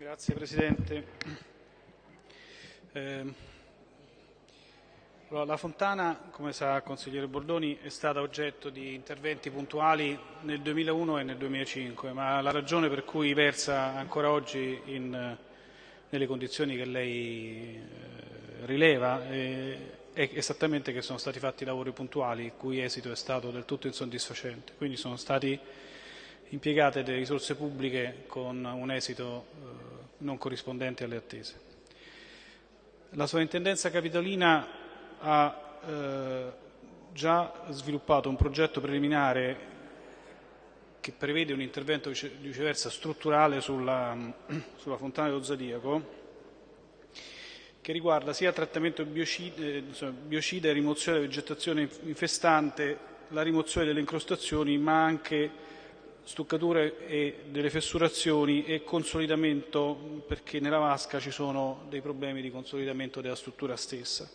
Grazie Presidente. Eh, la Fontana, come sa consigliere Bordoni, è stata oggetto di interventi puntuali nel 2001 e nel 2005, ma la ragione per cui versa ancora oggi in, nelle condizioni che lei eh, rileva è, è esattamente che sono stati fatti lavori puntuali, il cui esito è stato del tutto insoddisfacente. Quindi sono stati impiegate delle risorse pubbliche con un esito eh, non corrispondente alle attese. La Sovrintendenza Capitolina ha eh, già sviluppato un progetto preliminare che prevede un intervento viceversa strutturale sulla, sulla fontana dello Zodiaco che riguarda sia trattamento biocide, biocide e rimozione della vegetazione infestante, la rimozione delle incrostazioni, ma anche stuccature e delle fessurazioni e consolidamento perché nella vasca ci sono dei problemi di consolidamento della struttura stessa.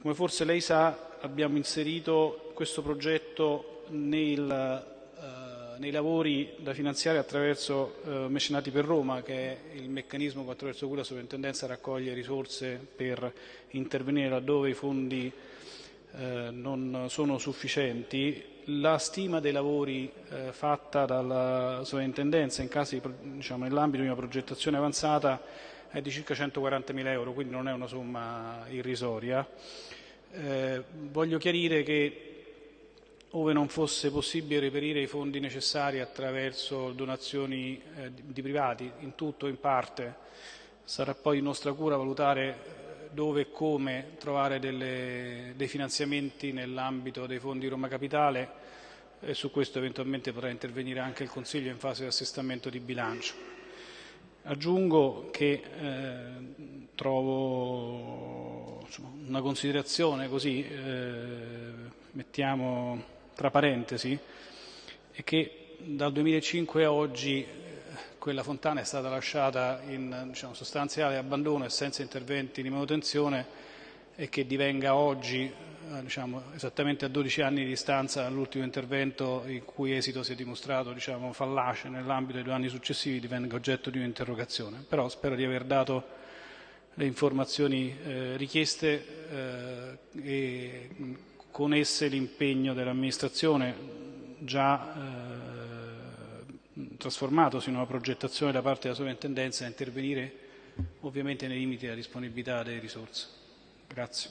Come forse lei sa abbiamo inserito questo progetto nel, eh, nei lavori da finanziare attraverso eh, Mecenati per Roma che è il meccanismo attraverso cui la sovrintendenza raccoglie risorse per intervenire laddove i fondi eh, non sono sufficienti la stima dei lavori eh, fatta dalla sovrintendenza diciamo, nell'ambito di una progettazione avanzata è di circa 140.000 euro, quindi non è una somma irrisoria. Eh, voglio chiarire che ove non fosse possibile reperire i fondi necessari attraverso donazioni eh, di privati, in tutto o in parte, sarà poi nostra cura valutare dove e come trovare delle, dei finanziamenti nell'ambito dei fondi Roma Capitale e su questo eventualmente potrà intervenire anche il Consiglio in fase di assestamento di bilancio. Aggiungo che eh, trovo insomma, una considerazione così, eh, mettiamo tra parentesi, è che dal 2005 a oggi quella fontana è stata lasciata in diciamo, sostanziale abbandono e senza interventi di manutenzione e che divenga oggi, eh, diciamo, esattamente a 12 anni di distanza dall'ultimo intervento il cui esito si è dimostrato diciamo, fallace nell'ambito dei due anni successivi, divenga oggetto di un'interrogazione. Però spero di aver dato le informazioni eh, richieste eh, e con esse l'impegno dell'amministrazione già eh, trasformatosi in una progettazione da parte della sovrintendenza a intervenire ovviamente nei limiti della disponibilità delle risorse. Grazie.